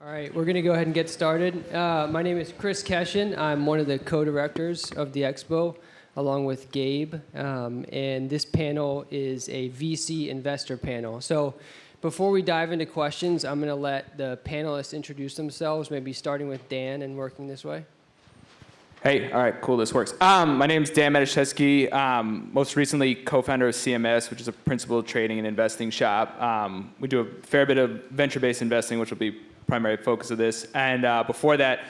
All right, we're going to go ahead and get started. Uh, my name is Chris Keshin. I'm one of the co-directors of the expo, along with Gabe. Um, and this panel is a VC investor panel. So before we dive into questions, I'm going to let the panelists introduce themselves, maybe starting with Dan and working this way. Hey, all right, cool, this works. Um, my name is Dan Matuszewski, um, most recently co-founder of CMS, which is a principal trading and investing shop. Um, we do a fair bit of venture-based investing, which will be primary focus of this. And uh, before that,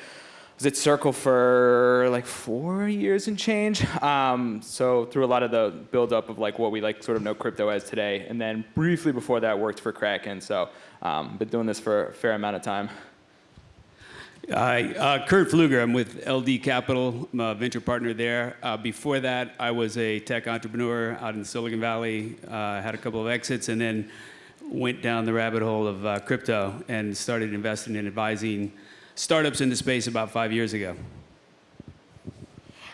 was at Circle for like four years and change. Um, so through a lot of the buildup of like what we like sort of know crypto as today. And then briefly before that, worked for Kraken. So um, been doing this for a fair amount of time. Hi, uh, Kurt Pfluger. I'm with LD Capital. I'm a venture partner there. Uh, before that, I was a tech entrepreneur out in Silicon Valley. Uh, had a couple of exits, and then went down the rabbit hole of uh, crypto and started investing and advising startups in the space about five years ago.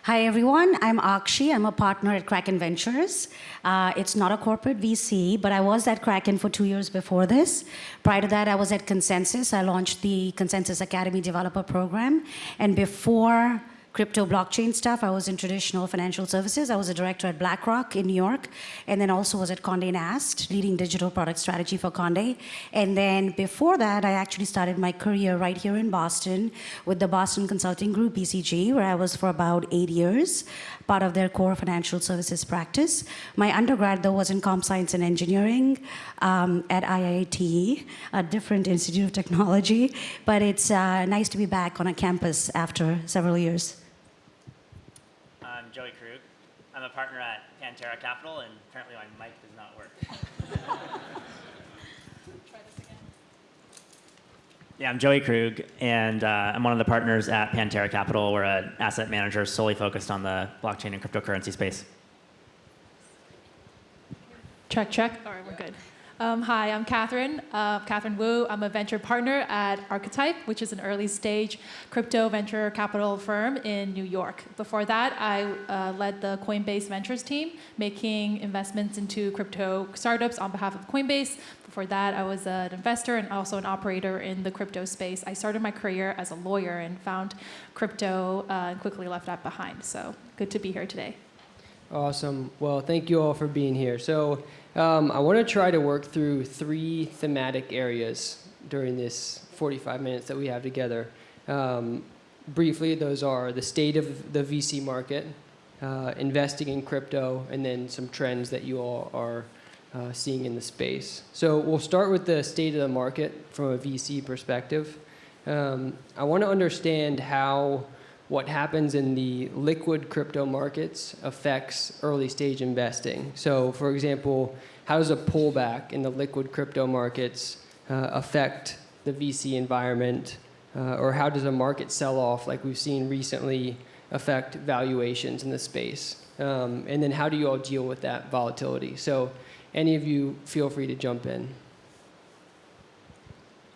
Hi, everyone. I'm Akshi. I'm a partner at Kraken Ventures. Uh, it's not a corporate VC, but I was at Kraken for two years before this. Prior to that, I was at Consensus. I launched the Consensus Academy Developer Program. And before crypto blockchain stuff. I was in traditional financial services. I was a director at BlackRock in New York, and then also was at Condé Nast, leading digital product strategy for Condé. And then before that, I actually started my career right here in Boston with the Boston Consulting Group, BCG, where I was for about eight years, part of their core financial services practice. My undergrad, though, was in comp science and engineering um, at IIT, a different institute of technology. But it's uh, nice to be back on a campus after several years. Joey Krug. I'm a partner at Pantera Capital, and apparently my mic does not work. Yeah, I'm Joey Krug, and uh, I'm one of the partners at Pantera Capital. We're an asset manager solely focused on the blockchain and cryptocurrency space. Check, check. All right, we're good. Um, hi, I'm Katherine, uh, Katherine Wu. I'm a venture partner at Archetype, which is an early stage crypto venture capital firm in New York. Before that, I uh, led the Coinbase Ventures team, making investments into crypto startups on behalf of Coinbase. Before that, I was an investor and also an operator in the crypto space. I started my career as a lawyer and found crypto uh, and quickly left that behind. So good to be here today. Awesome. Well, thank you all for being here. So um, I want to try to work through three thematic areas during this 45 minutes that we have together. Um, briefly, those are the state of the VC market, uh, investing in crypto, and then some trends that you all are uh, seeing in the space. So we'll start with the state of the market from a VC perspective. Um, I want to understand how what happens in the liquid crypto markets affects early stage investing. So for example, how does a pullback in the liquid crypto markets uh, affect the VC environment? Uh, or how does a market sell off like we've seen recently affect valuations in the space? Um, and then how do you all deal with that volatility? So any of you feel free to jump in.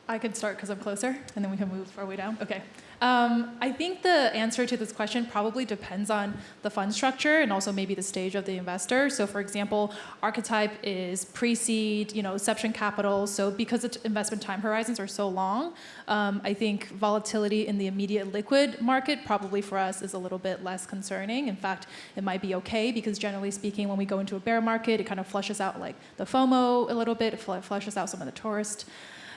I could start because I'm closer, and then we can move our way down. Okay. Um, I think the answer to this question probably depends on the fund structure and also maybe the stage of the investor. So for example, Archetype is pre-seed, you know, inception capital. So because the investment time horizons are so long, um, I think volatility in the immediate liquid market probably for us is a little bit less concerning. In fact, it might be okay because generally speaking, when we go into a bear market, it kind of flushes out like the FOMO a little bit, it flushes out some of the tourist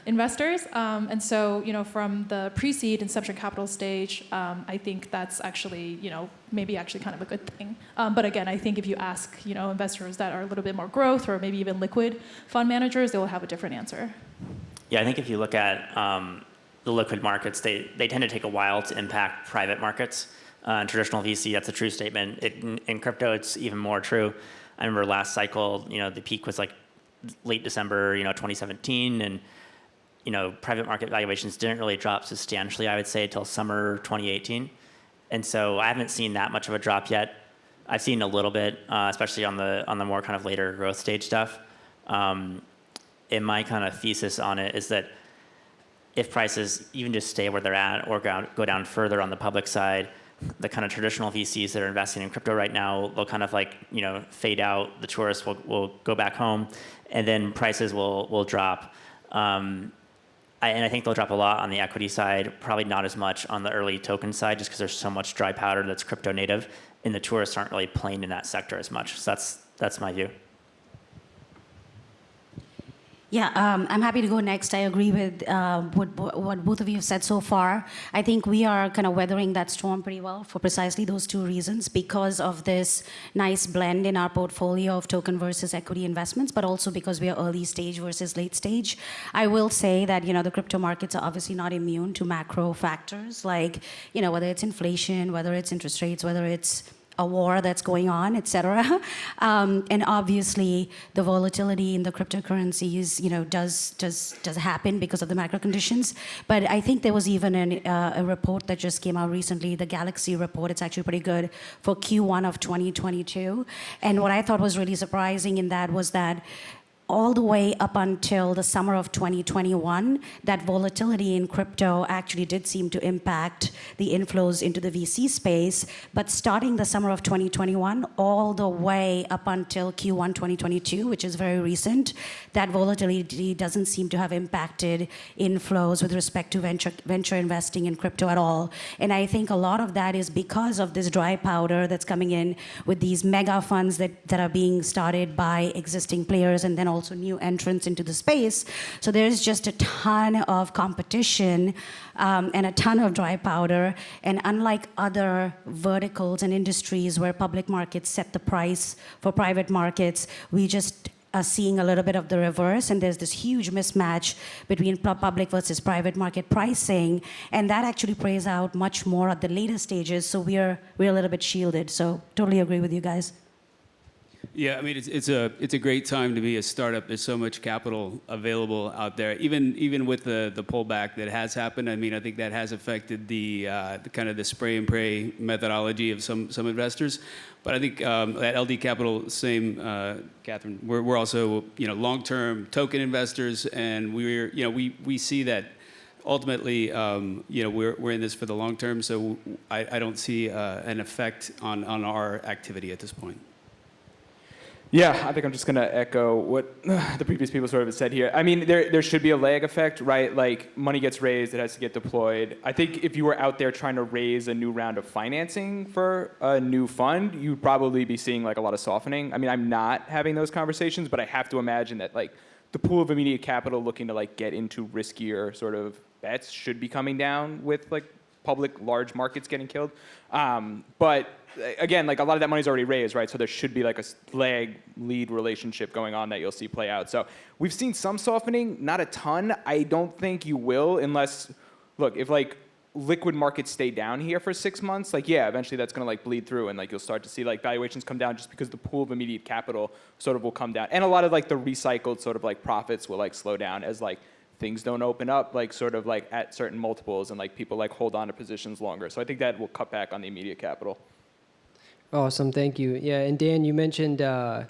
investors. Um, and so, you know, from the pre-seed inception capital stage, um, I think that's actually, you know, maybe actually kind of a good thing. Um, but again, I think if you ask, you know, investors that are a little bit more growth or maybe even liquid fund managers, they will have a different answer. Yeah, I think if you look at um, the liquid markets, they, they tend to take a while to impact private markets. Uh, in traditional VC, that's a true statement. It, in, in crypto, it's even more true. I remember last cycle, you know, the peak was like late December, you know, 2017, and you know, private market valuations didn't really drop substantially, I would say, until summer 2018. And so I haven't seen that much of a drop yet. I've seen a little bit, uh, especially on the on the more kind of later growth stage stuff. Um, and my kind of thesis on it is that if prices even just stay where they're at or go, go down further on the public side, the kind of traditional VCs that are investing in crypto right now, they'll kind of like, you know, fade out, the tourists will, will go back home, and then prices will, will drop. Um, and I think they'll drop a lot on the equity side, probably not as much on the early token side, just because there's so much dry powder that's crypto native, and the tourists aren't really playing in that sector as much. So that's that's my view. Yeah, um, I'm happy to go next. I agree with uh, what, what both of you have said so far. I think we are kind of weathering that storm pretty well for precisely those two reasons because of this nice blend in our portfolio of token versus equity investments, but also because we are early stage versus late stage. I will say that, you know, the crypto markets are obviously not immune to macro factors like, you know, whether it's inflation, whether it's interest rates, whether it's a war that's going on, et cetera. Um, and obviously, the volatility in the cryptocurrencies, you know, does, does, does happen because of the macro conditions. But I think there was even an, uh, a report that just came out recently, the Galaxy report. It's actually pretty good for Q1 of 2022. And what I thought was really surprising in that was that all the way up until the summer of 2021, that volatility in crypto actually did seem to impact the inflows into the VC space. But starting the summer of 2021, all the way up until Q1 2022, which is very recent, that volatility doesn't seem to have impacted inflows with respect to venture, venture investing in crypto at all. And I think a lot of that is because of this dry powder that's coming in with these mega funds that, that are being started by existing players and then also also new entrants into the space. So there's just a ton of competition um, and a ton of dry powder. And unlike other verticals and industries where public markets set the price for private markets, we just are seeing a little bit of the reverse, and there's this huge mismatch between public versus private market pricing, and that actually plays out much more at the later stages. So we're we're a little bit shielded. So totally agree with you guys. Yeah, I mean, it's, it's, a, it's a great time to be a startup. There's so much capital available out there. Even, even with the, the pullback that has happened, I mean, I think that has affected the, uh, the kind of the spray and pray methodology of some, some investors. But I think um, at LD Capital, same, uh, Katherine, we're, we're also, you know, long-term token investors, and we're, you know, we, we see that ultimately, um, you know, we're, we're in this for the long term, so I, I don't see uh, an effect on, on our activity at this point. Yeah, I think I'm just going to echo what the previous people sort of said here. I mean, there, there should be a lag effect, right? Like, money gets raised, it has to get deployed. I think if you were out there trying to raise a new round of financing for a new fund, you'd probably be seeing like a lot of softening. I mean, I'm not having those conversations, but I have to imagine that like the pool of immediate capital looking to like get into riskier sort of bets should be coming down with like public large markets getting killed. Um, but again, like a lot of that money's already raised, right? So there should be like a lag lead relationship going on that you'll see play out. So we've seen some softening, not a ton. I don't think you will unless, look, if like liquid markets stay down here for six months, like yeah, eventually that's gonna like bleed through and like you'll start to see like valuations come down just because the pool of immediate capital sort of will come down. And a lot of like the recycled sort of like profits will like slow down as like things don't open up like sort of like at certain multiples and like people like hold on to positions longer. So I think that will cut back on the immediate capital. Awesome, thank you. Yeah, and Dan, you mentioned uh,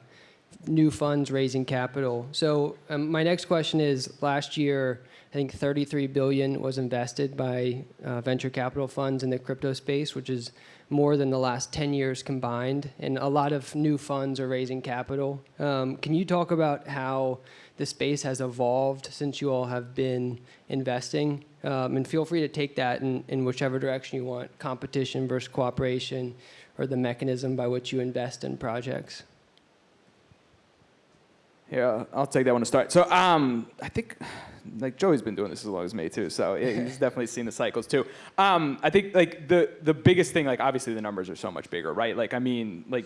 new funds raising capital. So um, my next question is: Last year, I think 33 billion was invested by uh, venture capital funds in the crypto space, which is more than the last 10 years combined. And a lot of new funds are raising capital. Um, can you talk about how the space has evolved since you all have been investing? Um, and feel free to take that in, in whichever direction you want: competition versus cooperation or the mechanism by which you invest in projects? Yeah, I'll take that one to start. So um, I think, like Joey's been doing this as long as me too, so he's definitely seen the cycles too. Um, I think like the the biggest thing, like obviously the numbers are so much bigger, right? Like I mean, like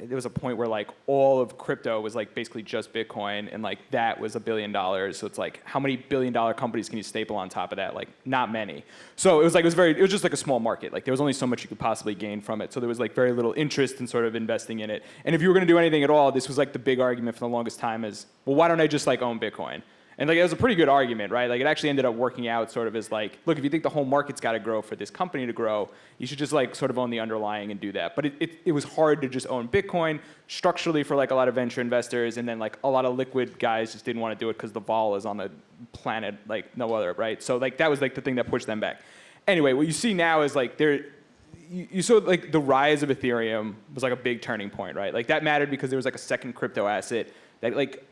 there was a point where like all of crypto was like basically just Bitcoin, and like that was a billion dollars. So it's like how many billion dollar companies can you staple on top of that? Like not many. So it was like it was very it was just like a small market. Like there was only so much you could possibly gain from it. So there was like very little interest in sort of investing in it. And if you were going to do anything at all, this was like the big argument for the longest time is well why don't I just like own Bitcoin? And like it was a pretty good argument, right? Like it actually ended up working out sort of as like, look, if you think the whole market's got to grow for this company to grow, you should just like sort of own the underlying and do that. But it, it, it was hard to just own Bitcoin structurally for like a lot of venture investors, and then like a lot of liquid guys just didn't want to do it because the vol is on the planet like no other, right? So like that was like the thing that pushed them back. Anyway, what you see now is like there you, you saw like the rise of Ethereum was like a big turning point, right? Like that mattered because there was like a second crypto asset that like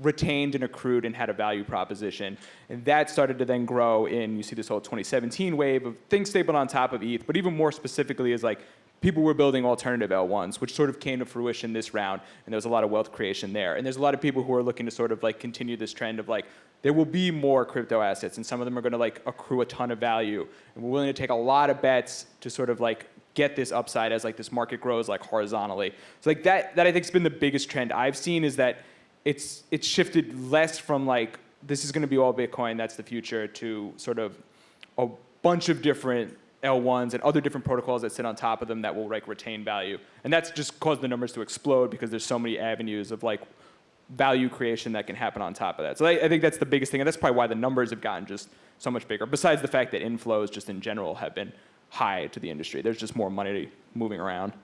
retained and accrued and had a value proposition. And that started to then grow in, you see this whole 2017 wave of things stapled on top of ETH, but even more specifically is like people were building alternative L1s, which sort of came to fruition this round, and there was a lot of wealth creation there. And there's a lot of people who are looking to sort of like continue this trend of like, there will be more crypto assets, and some of them are gonna like accrue a ton of value. And we're willing to take a lot of bets to sort of like get this upside as like this market grows like horizontally. So like that, that I think has been the biggest trend I've seen is that it's, it's shifted less from like, this is gonna be all Bitcoin, that's the future, to sort of a bunch of different L1s and other different protocols that sit on top of them that will like retain value. And that's just caused the numbers to explode because there's so many avenues of like value creation that can happen on top of that. So I, I think that's the biggest thing, and that's probably why the numbers have gotten just so much bigger. Besides the fact that inflows just in general have been high to the industry. There's just more money moving around.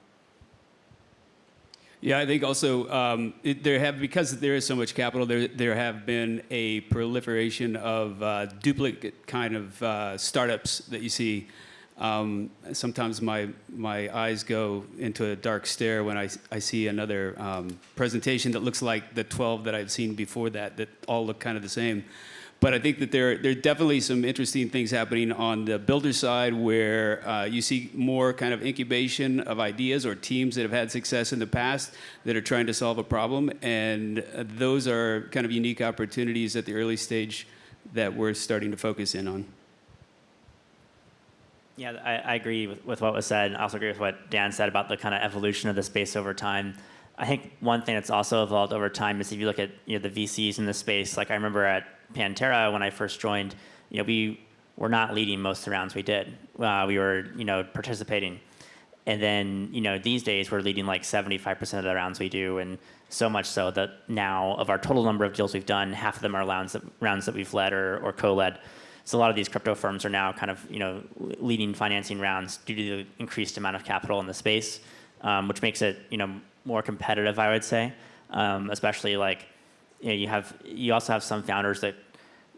Yeah, I think also um, it, there have because there is so much capital. There there have been a proliferation of uh, duplicate kind of uh, startups that you see. Um, sometimes my my eyes go into a dark stare when I, I see another um, presentation that looks like the 12 that I've seen before that that all look kind of the same. But I think that there, there are definitely some interesting things happening on the builder side where uh, you see more kind of incubation of ideas or teams that have had success in the past that are trying to solve a problem. And uh, those are kind of unique opportunities at the early stage that we're starting to focus in on. Yeah, I, I agree with, with what was said. I also agree with what Dan said about the kind of evolution of the space over time. I think one thing that's also evolved over time is if you look at you know, the VCs in the space, like I remember at Pantera when I first joined, you know, we were not leading most of the rounds we did. Uh, we were, you know, participating. And then, you know, these days we're leading like 75% of the rounds we do, and so much so that now of our total number of deals we've done, half of them are rounds that, rounds that we've led or, or co-led. So a lot of these crypto firms are now kind of, you know, leading financing rounds due to the increased amount of capital in the space, um, which makes it, you know, more competitive, I would say. Um, especially like, you know, you have, you also have some founders that,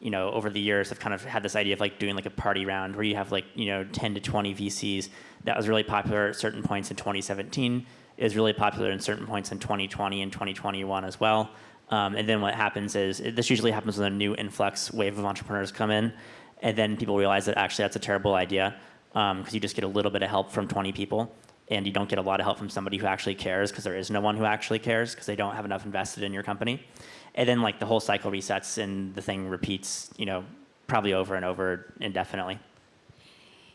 you know, over the years have kind of had this idea of like doing like a party round where you have like, you know, 10 to 20 VCs. That was really popular at certain points in 2017. is really popular in certain points in 2020 and 2021 as well. Um, and then what happens is, this usually happens when a new influx wave of entrepreneurs come in. And then people realize that actually that's a terrible idea because um, you just get a little bit of help from 20 people and you don't get a lot of help from somebody who actually cares because there is no one who actually cares because they don't have enough invested in your company. And then like the whole cycle resets and the thing repeats, you know, probably over and over indefinitely.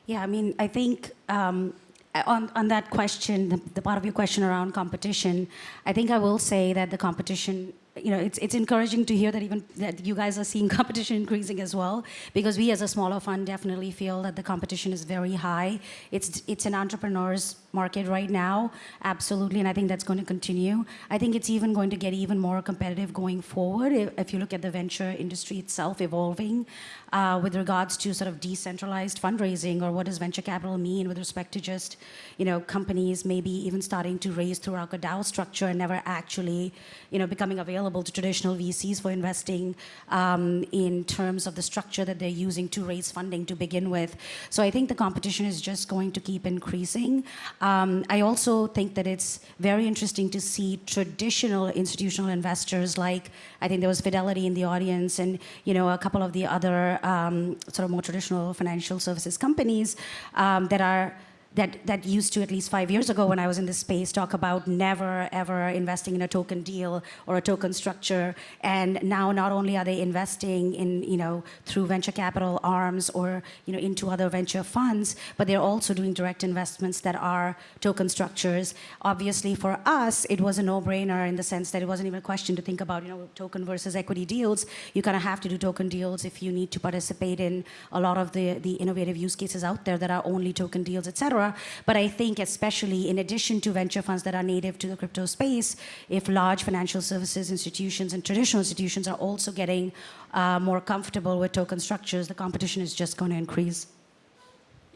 Yeah, I mean, I think um, on, on that question, the, the part of your question around competition, I think I will say that the competition you know, it's, it's encouraging to hear that even that you guys are seeing competition increasing as well, because we as a smaller fund definitely feel that the competition is very high. It's, it's an entrepreneur's market right now, absolutely, and I think that's going to continue. I think it's even going to get even more competitive going forward if, if you look at the venture industry itself evolving uh, with regards to sort of decentralized fundraising or what does venture capital mean with respect to just, you know, companies maybe even starting to raise through a DAO structure and never actually, you know, becoming available to traditional VCs for investing um, in terms of the structure that they're using to raise funding to begin with. So I think the competition is just going to keep increasing. Um, I also think that it's very interesting to see traditional institutional investors like, I think there was Fidelity in the audience and, you know, a couple of the other um, sort of more traditional financial services companies um, that are that, that used to, at least five years ago when I was in this space, talk about never, ever investing in a token deal or a token structure. And now not only are they investing in, you know, through venture capital arms or, you know, into other venture funds, but they're also doing direct investments that are token structures. Obviously, for us, it was a no-brainer in the sense that it wasn't even a question to think about, you know, token versus equity deals. You kind of have to do token deals if you need to participate in a lot of the, the innovative use cases out there that are only token deals, et cetera. But I think especially in addition to venture funds that are native to the crypto space, if large financial services institutions and traditional institutions are also getting uh, more comfortable with token structures, the competition is just going to increase.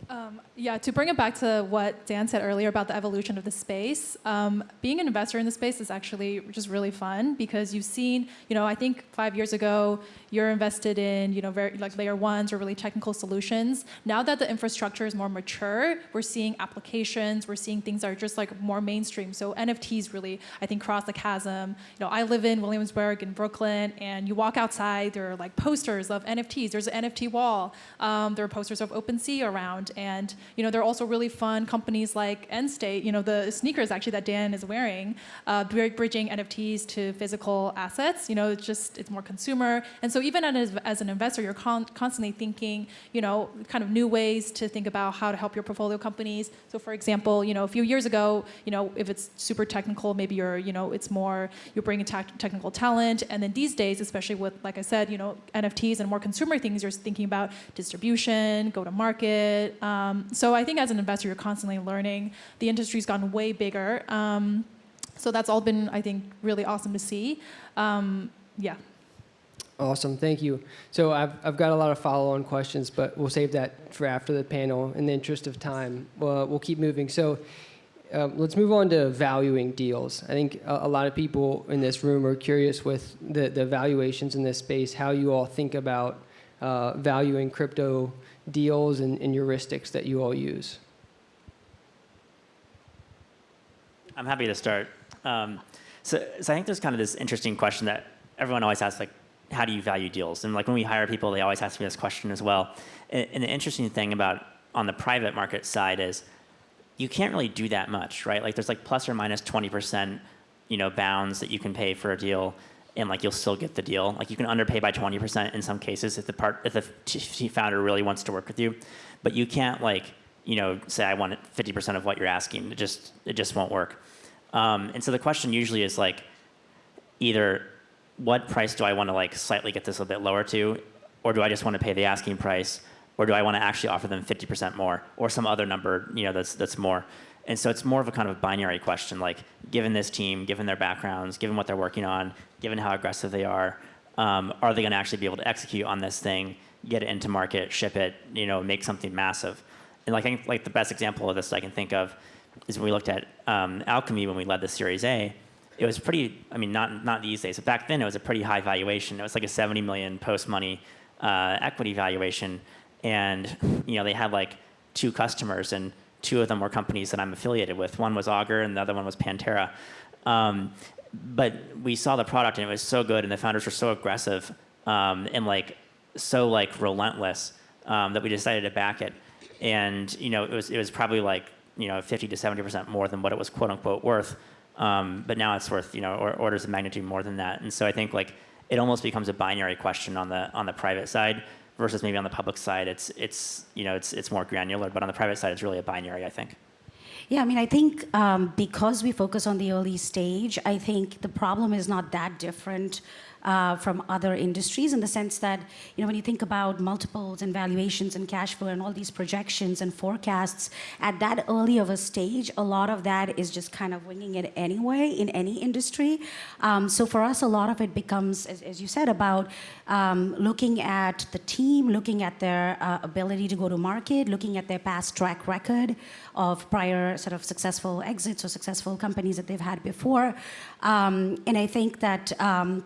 Um, yeah, to bring it back to what Dan said earlier about the evolution of the space, um, being an investor in the space is actually just really fun because you've seen, you know, I think five years ago, you're invested in, you know, very like layer ones or really technical solutions. Now that the infrastructure is more mature, we're seeing applications, we're seeing things that are just like more mainstream. So NFTs really, I think, cross the chasm. You know, I live in Williamsburg in Brooklyn, and you walk outside, there are like posters of NFTs. There's an NFT wall. Um, there are posters of OpenSea around, and you know, there are also really fun companies like Endstate. You know, the sneakers actually that Dan is wearing, uh, bri- bridging NFTs to physical assets. You know, it's just it's more consumer, and so even as, as an investor, you're con- constantly thinking, you know, kind of new ways to think about how to help your portfolio companies. So, for example, you know, a few years ago, you know, if it's super technical, maybe you're, you know, it's more you're bringing tech technical talent, and then these days, especially with, like I said, you know, NFTs and more consumer things, you're thinking about distribution, go to market. Um, so, I think as an investor, you're constantly learning. The industry's gotten way bigger. Um, so that's all been, I think, really awesome to see. Um, yeah. Awesome, thank you. So I've, I've got a lot of follow-on questions, but we'll save that for after the panel. In the interest of time, uh, we'll keep moving. So um, let's move on to valuing deals. I think a, a lot of people in this room are curious with the, the valuations in this space, how you all think about uh, valuing crypto deals and, and heuristics that you all use. I'm happy to start. Um, so, so I think there's kind of this interesting question that everyone always asks, like, how do you value deals? And like when we hire people, they always ask me this question as well. And, and the interesting thing about on the private market side is you can't really do that much, right? Like there's like plus or minus 20%, you know, bounds that you can pay for a deal and like you'll still get the deal. Like you can underpay by 20% in some cases if the part if the founder really wants to work with you, but you can't like you know say I want 50% of what you're asking. It just it just won't work. Um, and so the question usually is like either what price do I want to like slightly get this a bit lower to, or do I just want to pay the asking price, or do I want to actually offer them 50% more, or some other number you know that's that's more. And so it's more of a kind of binary question, like given this team, given their backgrounds, given what they're working on, given how aggressive they are, um, are they going to actually be able to execute on this thing, get it into market, ship it, you know, make something massive? And like I think like the best example of this I can think of is when we looked at um, Alchemy when we led the Series A. It was pretty. I mean, not not these days, but back then it was a pretty high valuation. It was like a 70 million post money uh, equity valuation, and you know they had like two customers and two of them were companies that I'm affiliated with. One was Augur, and the other one was Pantera. Um, but we saw the product, and it was so good, and the founders were so aggressive um, and like so like relentless um, that we decided to back it. And you know, it was it was probably like you know 50 to 70 percent more than what it was quote unquote worth. Um, but now it's worth you know or, orders of magnitude more than that. And so I think like it almost becomes a binary question on the on the private side versus maybe on the public side. It's it's you know it's it's more granular, but on the private side, it's really a binary. I think. Yeah, I mean, I think um, because we focus on the early stage, I think the problem is not that different uh, from other industries in the sense that, you know, when you think about multiples and valuations and cash flow and all these projections and forecasts, at that early of a stage, a lot of that is just kind of winging it anyway in any industry. Um, so for us, a lot of it becomes, as, as you said, about um, looking at the team, looking at their uh, ability to go to market, looking at their past track record of prior sort of successful exits or successful companies that they've had before. Um, and I think that um,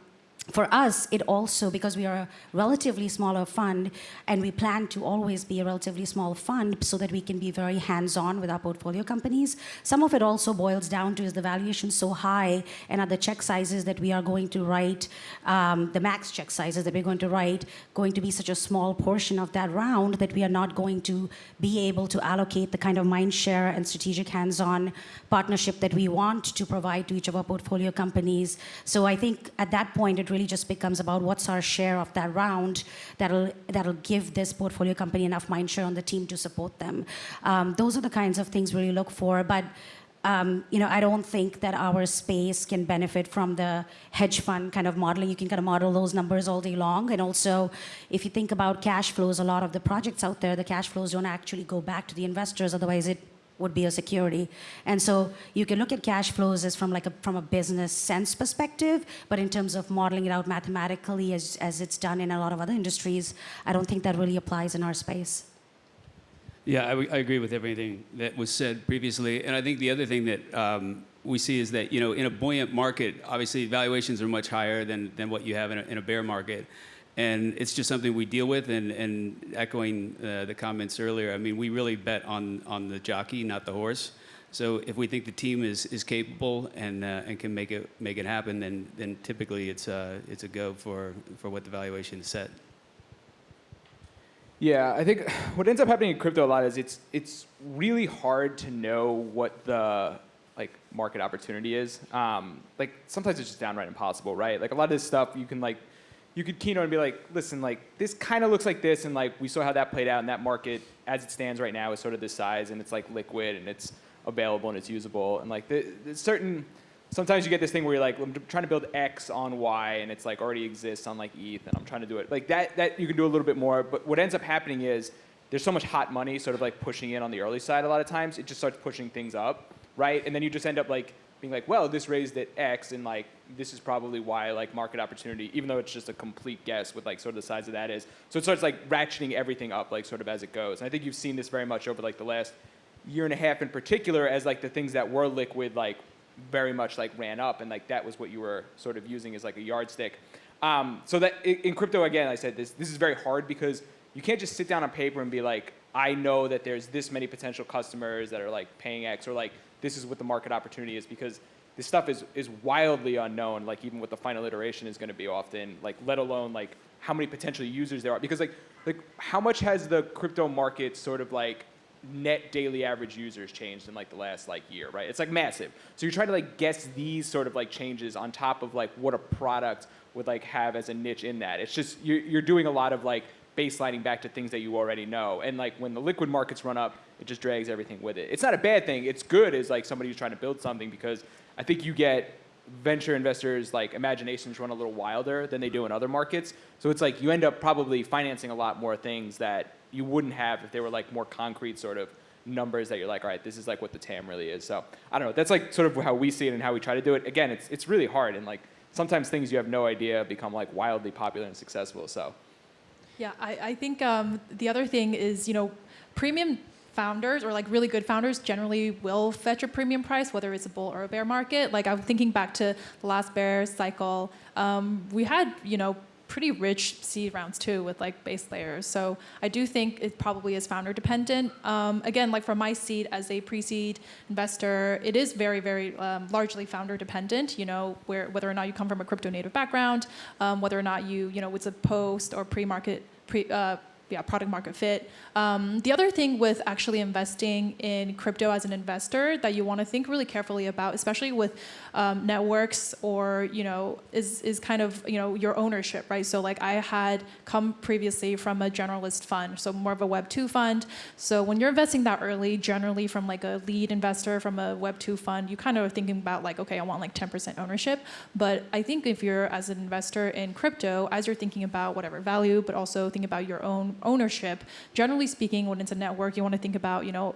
for us, it also, because we are a relatively smaller fund and we plan to always be a relatively small fund so that we can be very hands on with our portfolio companies, some of it also boils down to is the valuation so high and are the check sizes that we are going to write, um, the max check sizes that we're going to write, going to be such a small portion of that round that we are not going to be able to allocate the kind of mind share and strategic hands on partnership that we want to provide to each of our portfolio companies. So I think at that point, it really just becomes about what's our share of that round that'll that'll give this portfolio company enough mind share on the team to support them. Um, those are the kinds of things we really look for, but. Um, you know, I don't think that our space can benefit from the hedge fund kind of modeling. You can kind of model those numbers all day long. And also, if you think about cash flows, a lot of the projects out there, the cash flows don't actually go back to the investors. Otherwise, it would be a security. And so you can look at cash flows as from like a from a business sense perspective, but in terms of modeling it out mathematically as, as it's done in a lot of other industries, I don't think that really applies in our space. Yeah, I agree with everything that was said previously. And I think the other thing that um, we see is that, you know, in a buoyant market, obviously valuations are much higher than, than what you have in a, in a bear market. And it's just something we deal with. And, and echoing uh, the comments earlier, I mean, we really bet on, on the jockey, not the horse. So if we think the team is, is capable and, uh, and can make it, make it happen, then, then typically it's a, it's a go for, for what the valuation is set. Yeah, I think what ends up happening in crypto a lot is it's it's really hard to know what the like market opportunity is. Um, like sometimes it's just downright impossible, right? Like a lot of this stuff you can like you could keynote and be like, listen, like this kind of looks like this, and like we saw how that played out in that market as it stands right now is sort of this size, and it's like liquid and it's available and it's usable, and like the, the certain. Sometimes you get this thing where you're like, I'm trying to build X on Y, and it's like already exists on like ETH, and I'm trying to do it like that. That you can do a little bit more, but what ends up happening is there's so much hot money, sort of like pushing in on the early side. A lot of times, it just starts pushing things up, right? And then you just end up like being like, well, this raised at X, and like this is probably why like market opportunity, even though it's just a complete guess with like sort of the size of that is. So it starts like ratcheting everything up, like sort of as it goes. And I think you've seen this very much over like the last year and a half in particular, as like the things that were liquid like very much like ran up, and like that was what you were sort of using as like a yardstick. Um, so that in, in crypto again, I said this this is very hard because you can't just sit down on paper and be like, I know that there's this many potential customers that are like paying X or like this is what the market opportunity is because this stuff is is wildly unknown. Like even what the final iteration is going to be often, like let alone like how many potential users there are because like like how much has the crypto market sort of like net daily average users changed in like the last like year, right? It's like massive. So you're trying to like guess these sort of like changes on top of like what a product would like have as a niche in that. It's just you're you're doing a lot of like baselining back to things that you already know. And like when the liquid markets run up, it just drags everything with it. It's not a bad thing. It's good as like somebody who's trying to build something because I think you get venture investors like imaginations run a little wilder than they do in other markets. So it's like you end up probably financing a lot more things that you wouldn't have if they were like more concrete sort of numbers that you're like, all right, this is like what the TAM really is. So I don't know. That's like sort of how we see it and how we try to do it. Again, it's it's really hard and like sometimes things you have no idea become like wildly popular and successful. So Yeah, I, I think um, the other thing is, you know, premium founders or like really good founders generally will fetch a premium price, whether it's a bull or a bear market. Like I'm thinking back to the last bear cycle, um, we had, you know, pretty rich seed rounds too with like base layers. So I do think it probably is founder dependent. Um, again, like for my seed as a pre-seed investor, it is very, very um, largely founder dependent. You know, where whether or not you come from a crypto native background, um, whether or not you, you know, it's a post or pre-market pre. Uh, yeah, product market fit. Um, the other thing with actually investing in crypto as an investor that you want to think really carefully about, especially with um, networks or you know, is is kind of you know your ownership, right? So like I had come previously from a generalist fund, so more of a Web two fund. So when you're investing that early, generally from like a lead investor from a Web two fund, you kind of are thinking about like, okay, I want like 10% ownership. But I think if you're as an investor in crypto, as you're thinking about whatever value, but also thinking about your own ownership, generally speaking, when it's a network, you want to think about, you know,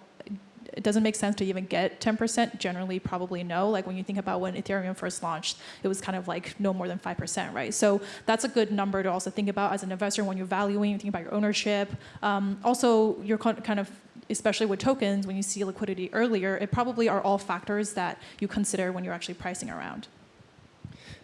it doesn't make sense to even get 10%. Generally, probably no. Like when you think about when Ethereum first launched, it was kind of like no more than 5%, right? So that's a good number to also think about as an investor when you're valuing, you think about your ownership. Um, also, you're kind of especially with tokens, when you see liquidity earlier, it probably are all factors that you consider when you're actually pricing around.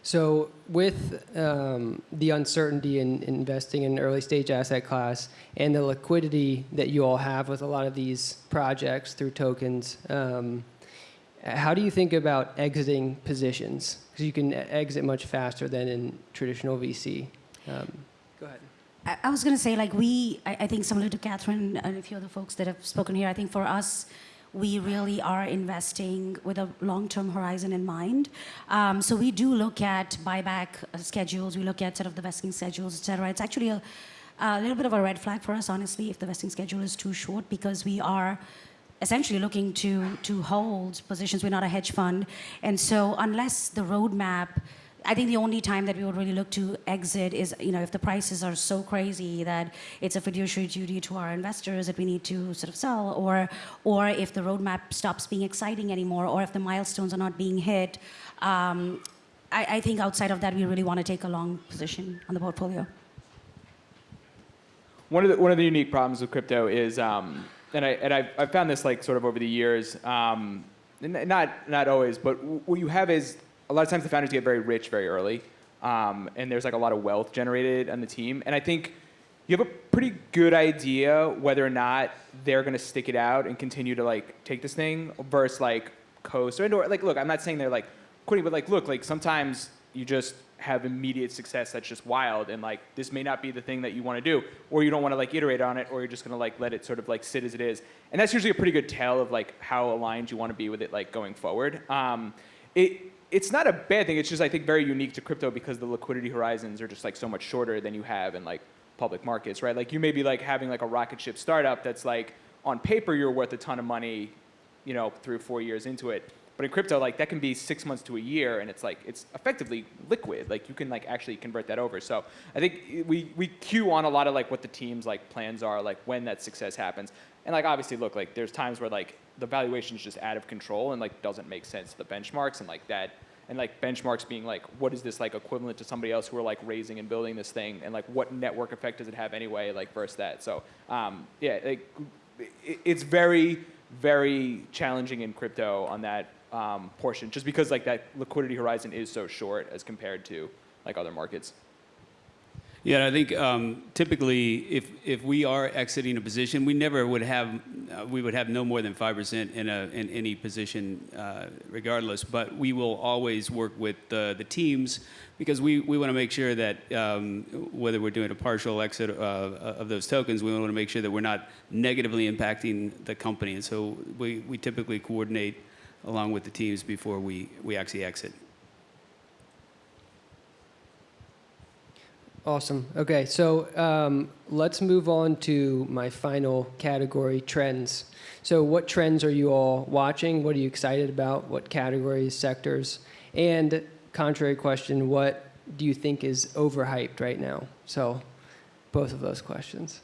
So with um, the uncertainty in investing in an early stage asset class and the liquidity that you all have with a lot of these projects through tokens, um, how do you think about exiting positions? Because you can exit much faster than in traditional VC. Um, go ahead. I, was going to say, like, we, I, I think similar to Katherine and a few other folks that have spoken here, I think for us, we really are investing with a long-term horizon in mind. Um, so we do look at buyback schedules, we look at sort of the vesting schedules, et cetera. It's actually a, a little bit of a red flag for us, honestly, if the vesting schedule is too short, because we are essentially looking to, to hold positions. We're not a hedge fund. And so unless the roadmap I think the only time that we would really look to exit is, you know, if the prices are so crazy that it's a fiduciary duty to our investors that we need to sort of sell, or, or if the roadmap stops being exciting anymore, or if the milestones are not being hit. Um, I, I think outside of that, we really want to take a long position on the portfolio. one of the one of the unique problems with crypto is um, and I and I've, I've found this like sort of over the years. Um, not not always, but what you have is a lot of times the founders get very rich very early, um, and there's like a lot of wealth generated on the team. And I think you have a pretty good idea whether or not they're going to stick it out and continue to like take this thing versus like coast or, or like look. I'm not saying they're like quitting, but like look, like sometimes you just have immediate success that's just wild and like this may not be the thing that you want to do or you don't want to like iterate on it or you're just going to like let it sort of like sit as it is and that's usually a pretty good tell of like how aligned you want to be with it like going forward um, it it's not a bad thing it's just i think very unique to crypto because the liquidity horizons are just like so much shorter than you have in like public markets right like you may be like having like a rocket ship startup that's like on paper you're worth a ton of money you know, three or four years into it. But in crypto, like that can be six months to a year, and it's like it's effectively liquid. Like you can like actually convert that over. So I think we we cue on a lot of like what the team's like plans are, like when that success happens. And like obviously, look, like there's times where like the valuation is just out of control and like doesn't make sense the benchmarks and like that. And like benchmarks being like, what is this like equivalent to somebody else who are like raising and building this thing, and like what network effect does it have anyway, like versus that. So um, yeah, like it's very very challenging in crypto on that um, portion, just because like that liquidity horizon is so short as compared to like other markets. Yeah, I think um, typically, if if we are exiting a position, we never would have uh, we would have no more than five percent in a in any position, uh, regardless. But we will always work with the the teams because we, we want to make sure that um, whether we're doing a partial exit uh, of those tokens, we want to make sure that we're not negatively impacting the company. And so we, we typically coordinate along with the teams before we, we actually exit. Awesome. Okay, so um, let's move on to my final category trends. So, what trends are you all watching? What are you excited about? What categories, sectors? And, contrary question, what do you think is overhyped right now? So, both of those questions.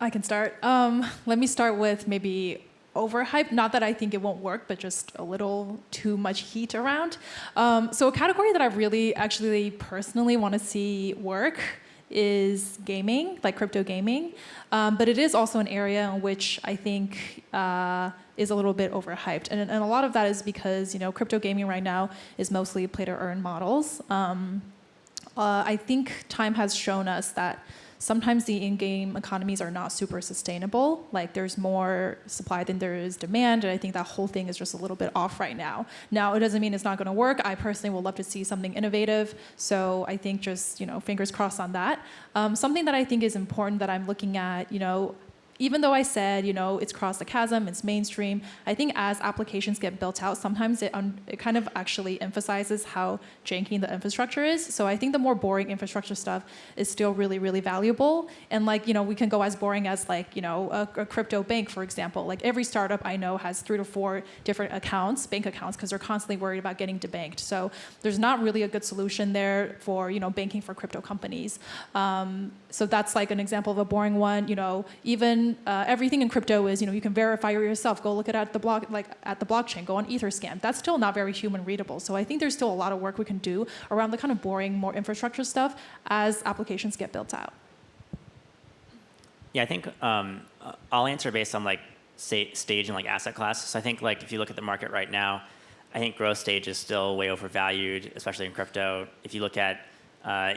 I can start. Um, let me start with maybe overhyped. Not that I think it won't work, but just a little too much heat around. Um, so a category that I really actually personally want to see work is gaming, like crypto gaming. Um, but it is also an area in which I think uh, is a little bit overhyped. And, and a lot of that is because, you know, crypto gaming right now is mostly play to earn models. Um, uh, I think time has shown us that sometimes the in-game economies are not super sustainable. Like there's more supply than there is demand, and I think that whole thing is just a little bit off right now. Now it doesn't mean it's not going to work. I personally would love to see something innovative. So I think just you know fingers crossed on that. Um, something that I think is important that I'm looking at, you know, even though I said, you know, it's crossed the chasm, it's mainstream, I think as applications get built out, sometimes it, it kind of actually emphasizes how janky the infrastructure is. So I think the more boring infrastructure stuff is still really, really valuable. And like, you know, we can go as boring as like, you know, a, a crypto bank, for example. Like every startup I know has three to four different accounts, bank accounts, because they're constantly worried about getting debanked. So there's not really a good solution there for, you know, banking for crypto companies. Um, so that's like an example of a boring one. You know, even uh, everything in crypto is, you know, you can verify yourself. Go look at, at the block, like at the blockchain. Go on Etherscan. That's still not very human readable. So I think there's still a lot of work we can do around the kind of boring, more infrastructure stuff as applications get built out. Yeah, I think um, uh, I'll answer based on like sta- stage and like asset class. So I think like if you look at the market right now, I think growth stage is still way overvalued, especially in crypto. If you look at uh,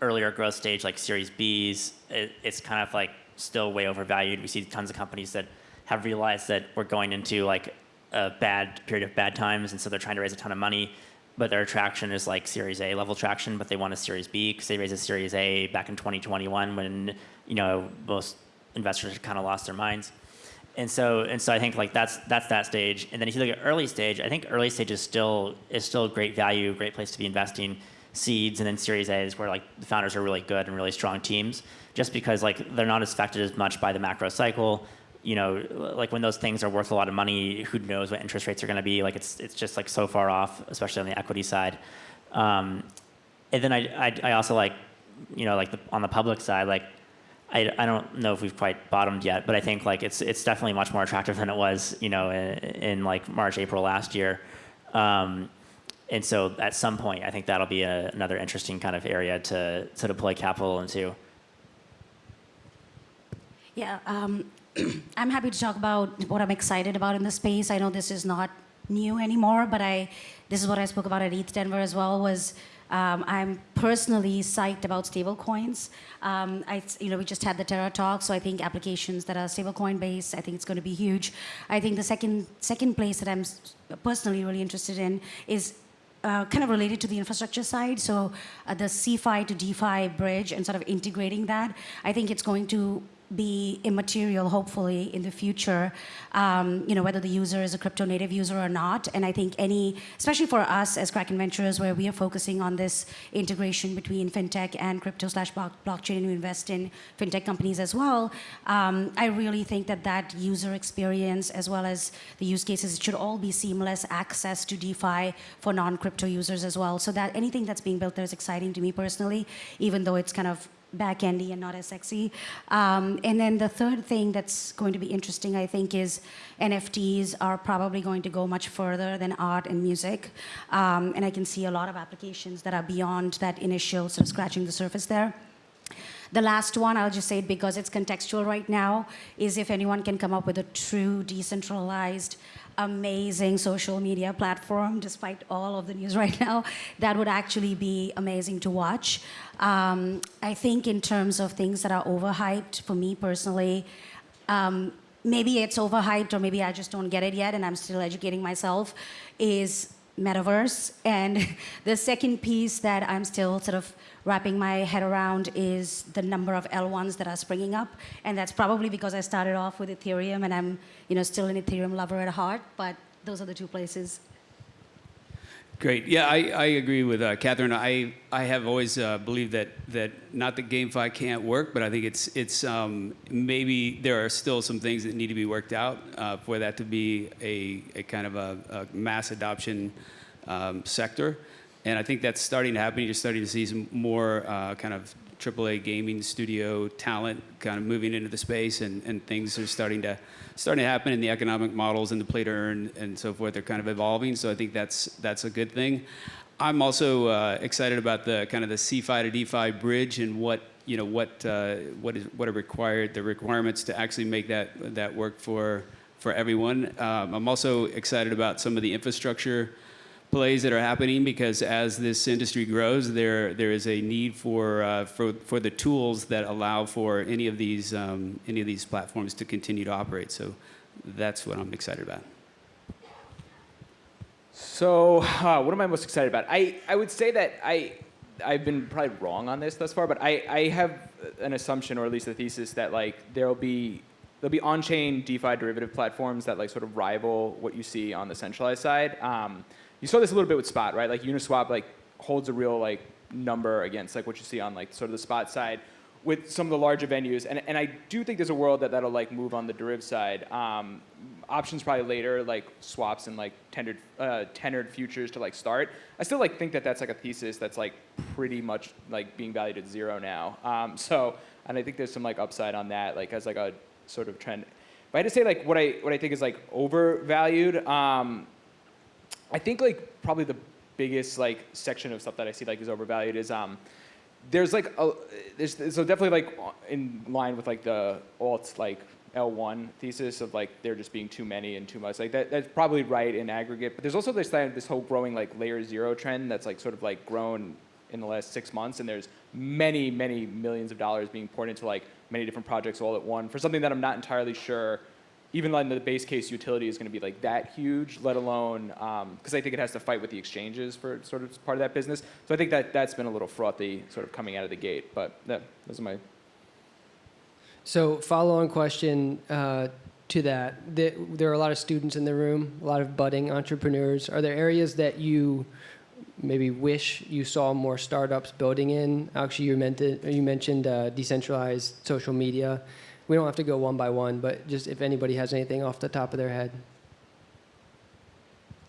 earlier growth stage like Series Bs, it, it's kind of like still way overvalued. We see tons of companies that have realized that we're going into like a bad period of bad times, and so they're trying to raise a ton of money. But their traction is like Series A level traction, but they want a Series B because they raised a Series A back in 2021 when you know most investors kind of lost their minds. And so and so I think like that's that's that stage. And then if you look at early stage, I think early stage is still is still great value, great place to be investing. Seeds and then Series A is where like the founders are really good and really strong teams, just because like they're not as affected as much by the macro cycle. You know, like when those things are worth a lot of money, who knows what interest rates are going to be? Like it's it's just like so far off, especially on the equity side. Um, and then I, I I also like, you know, like the, on the public side, like I, I don't know if we've quite bottomed yet, but I think like it's it's definitely much more attractive than it was, you know, in, in like March, April last year. Um, and so at some point, I think that'll be a, another interesting kind of area to to deploy capital into. Yeah, um, I'm happy to talk about what I'm excited about in the space. I know this is not new anymore, but I this is what I spoke about at ETH Denver as well. Was um, I'm personally psyched about stablecoins. Um, I, you know, we just had the Terra talk, so I think applications that are stablecoin based, I think it's going to be huge. I think the second second place that I'm personally really interested in is uh, kind of related to the infrastructure side. So uh, the CeFi to DeFi bridge and sort of integrating that, I think it's going to be immaterial, hopefully, in the future. Um, you know, whether the user is a crypto native user or not. And I think any, especially for us as Kraken Ventures, where we are focusing on this integration between fintech and crypto slash blockchain, and we invest in fintech companies as well. Um, I really think that that user experience, as well as the use cases, it should all be seamless access to DeFi for non-crypto users as well. So that anything that's being built there is exciting to me personally, even though it's kind of back-endy and not as sexy. Um, and then the third thing that's going to be interesting, I think, is NFTs are probably going to go much further than art and music. Um, and I can see a lot of applications that are beyond that initial sort of scratching the surface there. The last one, I'll just say it because it's contextual right now, is if anyone can come up with a true decentralized, amazing social media platform, despite all of the news right now, that would actually be amazing to watch. Um, I think in terms of things that are overhyped, for me personally, um, maybe it's overhyped or maybe I just don't get it yet and I'm still educating myself, is metaverse. And the second piece that I'm still sort of wrapping my head around is the number of L1s that are springing up. And that's probably because I started off with Ethereum and I'm you know, still an Ethereum lover at heart, but those are the two places. Great. Yeah, I, I agree with uh, Katherine. I, I have always uh, believed that, that not that GameFi can't work, but I think it's, it's um, maybe there are still some things that need to be worked out uh, for that to be a, a kind of a, a mass adoption um, sector. And I think that's starting to happen. You're starting to see some more uh, kind of AAA gaming studio talent kind of moving into the space, and, and things are starting to starting to happen in the economic models and the play to earn and so forth. They're kind of evolving, so I think that's that's a good thing. I'm also uh, excited about the kind of the CeFi to DeFi bridge and what you know what uh, what is what are required the requirements to actually make that that work for for everyone. Um, I'm also excited about some of the infrastructure plays that are happening because as this industry grows, there there is a need for uh, for for the tools that allow for any of these um, any of these platforms to continue to operate. So that's what I'm excited about. So, uh, what am I most excited about? I, I would say that I, I've been probably wrong on this thus far, but I, I have an assumption, or at least a thesis, that like there'll be there'll be on-chain DeFi derivative platforms that like sort of rival what you see on the centralized side. Um, you saw this a little bit with Spot, right? Like Uniswap like holds a real like number against like what you see on like sort of the Spot side with some of the larger venues, and, and I do think there's a world that that'll like move on the deriv side. Um, options probably later, like swaps and like tenured uh, tenured futures to like start. I still like think that that's like a thesis that's like pretty much like being valued at zero now. Um, so and I think there's some like upside on that, like as like a sort of trend. But I had to say like what I what I think is like overvalued, um, I think like probably the biggest like section of stuff that I see like is overvalued is um, there's like a, there's so definitely like in line with like the alt like L1 thesis of like there just being too many and too much. Like that, that's probably right in aggregate. But there's also this this whole growing like layer zero trend that's like sort of like grown in the last six months, and there's many many millions of dollars being poured into like many different projects all at one for something that I'm not entirely sure. Even like the base case utility is going to be like that huge, let alone because I think it has to fight with the exchanges for sort of part of that business. So I think that that's been a little frothy, sort of coming out of the gate. But yeah, those are my So, follow-on question uh, to that: there, there are a lot of students in the room, a lot of budding entrepreneurs. Are there areas that you maybe wish you saw more startups building in? Actually, you meant you mentioned uh, decentralized social media. We don't have to go one by one, but just if anybody has anything off the top of their head.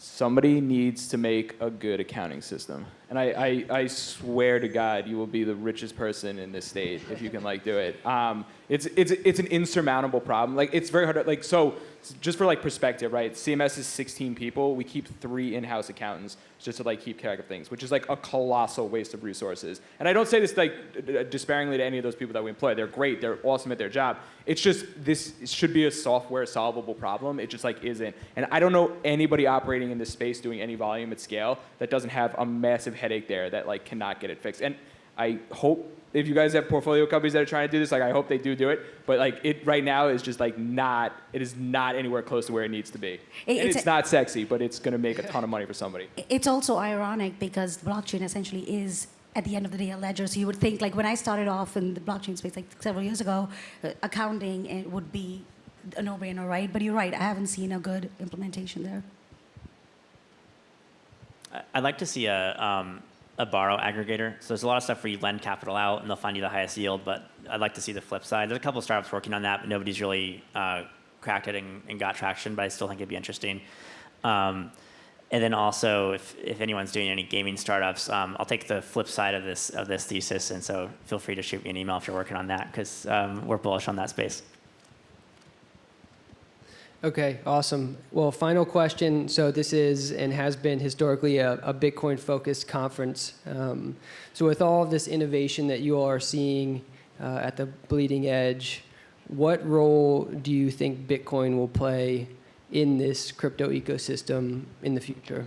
somebody needs to make a good accounting system. And I, I, I swear to God, you will be the richest person in this state if you can like do it. Um, it's, it's, it's an insurmountable problem. Like it's very hard to, like, so just for like perspective, right? CMS is 16 people. We keep three in-house accountants just to like keep track of things, which is like a colossal waste of resources. And I don't say this like d- d- disparagingly to any of those people that we employ. They're great. They're awesome at their job. It's just this should be a software solvable problem. It just like isn't. And I don't know anybody operating in this space doing any volume at scale that doesn't have a massive headache there that like cannot get it fixed. And I hope if you guys have portfolio companies that are trying to do this, like I hope they do do it. But like it right now is just like not. It is not anywhere close to where it needs to be. It- and it's it's a- not sexy, but it's going to make a ton of money for somebody. It's also ironic because blockchain essentially is, at the end of the day, a ledger. So you would think, like when I started off in the blockchain space, like several years ago, uh, accounting it would be a no-brainer, right? But you're right, I haven't seen a good implementation there. I- I'd like to see a, um, a borrow aggregator. So there's a lot of stuff where you lend capital out and they'll find you the highest yield, but I'd like to see the flip side. There's a couple startups working on that, but nobody's really uh, cracked it and, and got traction, but I still think it'd be interesting. Um, and then also, if, if anyone's doing any gaming startups, um, I'll take the flip side of this of this thesis, and so feel free to shoot me an email if you're working on that, because um, we're bullish on that space. Okay, awesome. Well, final question. So this is and has been historically a, a Bitcoin-focused conference. Um, so with all of this innovation that you all are seeing uh, at the bleeding edge, what role do you think Bitcoin will play in this crypto ecosystem in the future?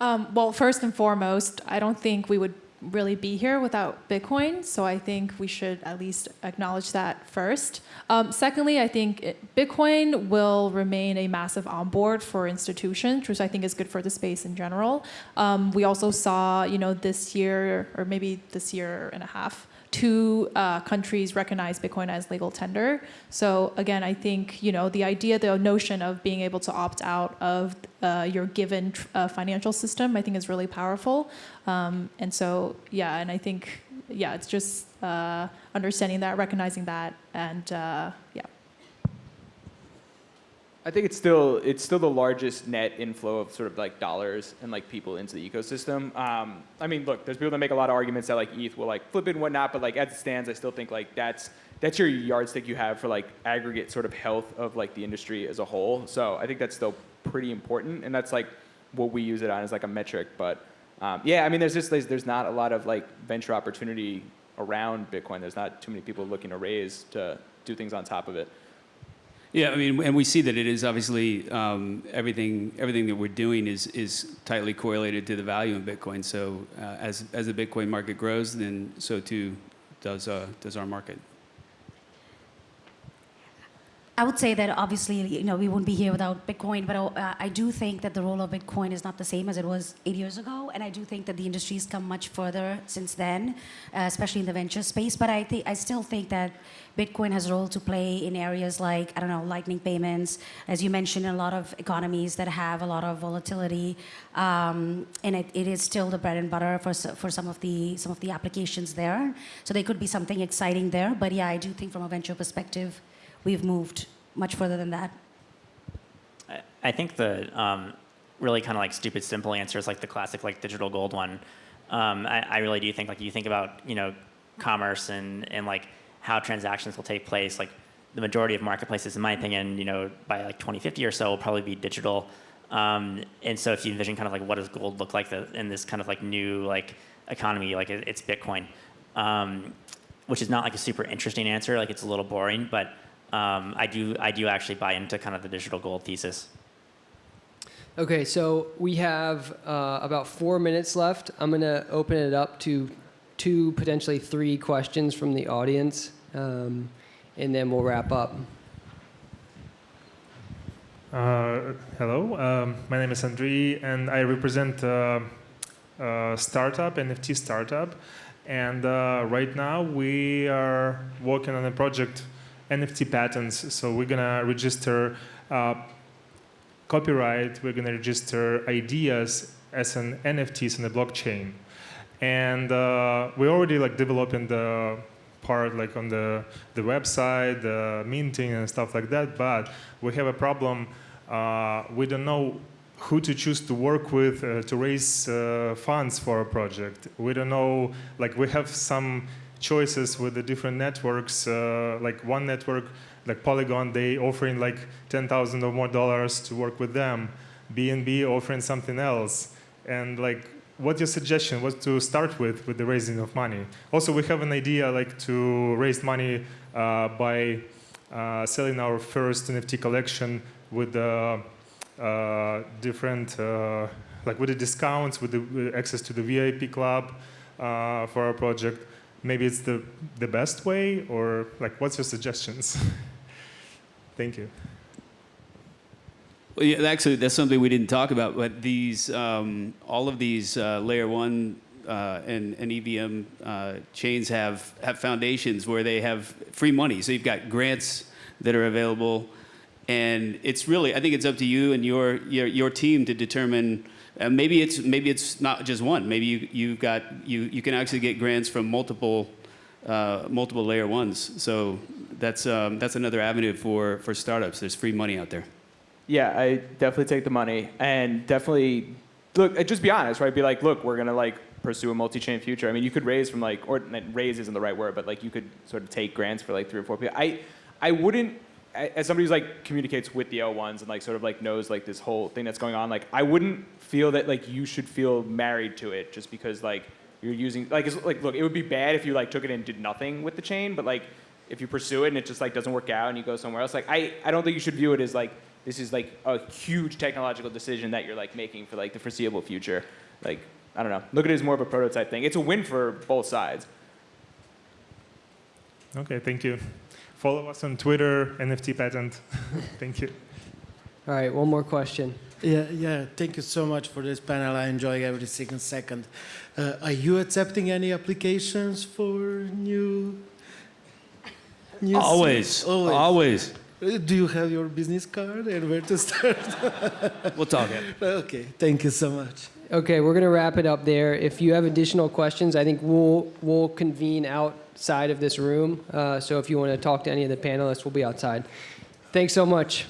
Um, well, first and foremost, I don't think we would really be here without Bitcoin. So I think we should at least acknowledge that first. Um, secondly, I think it, Bitcoin will remain a massive onboard for institutions, which I think is good for the space in general. Um, we also saw, you know, this year or maybe this year and a half, two uh, countries recognize Bitcoin as legal tender. So again, I think you know the idea, the notion of being able to opt out of uh, your given uh, financial system, I think is really powerful. Um, and so yeah, and I think yeah, it's just uh, understanding that, recognizing that, and uh, yeah. I think it's still it's still the largest net inflow of sort of like dollars and like people into the ecosystem. Um, I mean, look, there's people that make a lot of arguments that like ETH will like flip it and whatnot, but like as it stands, I still think like that's that's your yardstick you have for like aggregate sort of health of like the industry as a whole. So I think that's still pretty important, and that's like what we use it on as like a metric. But um, yeah, I mean, there's just there's, there's not a lot of like venture opportunity around Bitcoin. There's not too many people looking to raise to do things on top of it. Yeah, I mean, and we see that it is obviously um, everything. Everything that we're doing is is tightly correlated to the value in Bitcoin. So uh, as as the Bitcoin market grows, then so too does uh, does our market. I would say that obviously, you know, we wouldn't be here without Bitcoin, but uh, I do think that the role of Bitcoin is not the same as it was eight years ago, and I do think that the industry's come much further since then, uh, especially in the venture space. But I think I still think that Bitcoin has a role to play in areas like I don't know, lightning payments, as you mentioned, a lot of economies that have a lot of volatility, um, and it, it is still the bread and butter for for some of the some of the applications there. So there could be something exciting there. But yeah, I do think from a venture perspective we've moved much further than that. I- think the um, really kind of like stupid simple answer is like the classic like digital gold one. Um, I, I really do think like you think about you know commerce and and like how transactions will take place. Like the majority of marketplaces, in my opinion, you know by like 2050 or so will probably be digital. Um, and so if you envision kind of like what does gold look like the, in this kind of like new like economy, like it, it's Bitcoin, um, which is not like a super interesting answer. Like it's a little boring, but um, I do I do actually buy into kind of the digital gold thesis. Okay, so we have uh, about four minutes left. I'm going to open it up to two, potentially three questions from the audience, um, and then we'll wrap up. Uh, hello, um, my name is Andriy, and I represent uh, a startup, NFT startup. And uh, right now we are working on a project, NFT patents. So we're gonna register uh, copyright. We're gonna register ideas as an NFTs in the blockchain. And uh, we're already like developing the part like on the, the website, the minting and stuff like that, but we have a problem. Uh, we don't know who to choose to work with uh, to raise uh, funds for a project. We don't know, like we have some choices with the different networks. Uh, like one network, like Polygon, they offering like 10,000 or more dollars to work with them. BNB offering something else. And like, what's your suggestion? What to start with with the raising of money? Also, we have an idea like to raise money uh, by uh, selling our first NFT collection with the uh, different, uh, like with the discounts, with the with access to the VIP club uh, for our project. Maybe it's the, the best way, or like, what's your suggestions? Thank you. Well, yeah, actually, that's something we didn't talk about. But these, um, all of these uh, layer one uh, and, and EVM uh, chains have have foundations where they have free money. So you've got grants that are available, and it's really, I think it's up to you and your your, your team to determine. Uh, maybe it's maybe it's not just one. Maybe you you've got you you can actually get grants from multiple uh, multiple layer ones. So that's um, that's another avenue for for startups. There's free money out there. Yeah, I definitely take the money and definitely look. uh, Just be honest, right? Be like, look, we're gonna like pursue a multi-chain future. I mean, you could raise from like, or raise isn't the right word, but like you could sort of take grants for like three or four people. I, I wouldn't, as somebody who's like communicates with the L1s and like sort of like knows like this whole thing that's going on, like I wouldn't feel that like you should feel married to it just because like you're using like it's like look, it would be bad if you like took it and did nothing with the chain, but like if you pursue it and it just like doesn't work out and you go somewhere else, like I, I don't think you should view it as like this is like a huge technological decision that you're like making for like the foreseeable future. Like I don't know, look at it as more of a prototype thing. It's a win for both sides. Okay, thank you. Follow us on Twitter, NFT patent. thank you. All right, one more question. Yeah, yeah. Thank you so much for this panel. I enjoy every single second. Uh, are you accepting any applications for new? new Always, always. always. Uh, Do you have your business card and where to start? We'll talk it. okay. Thank you so much. Okay, we're gonna wrap it up there. If you have additional questions, I think we'll we'll convene outside of this room. Uh, so if you want to talk to any of the panelists, we'll be outside. Thanks so much.